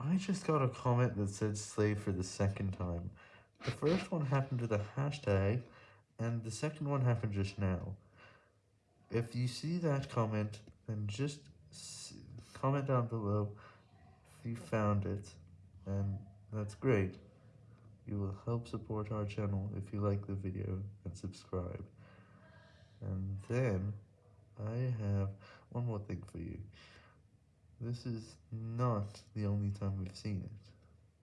I just got a comment that said slave for the second time. The first one happened with a hashtag, and the second one happened just now. If you see that comment, then just comment down below if you found it, and that's great. You will help support our channel if you like the video and subscribe. And then, I have one more thing for you. This is not the only time we've seen it.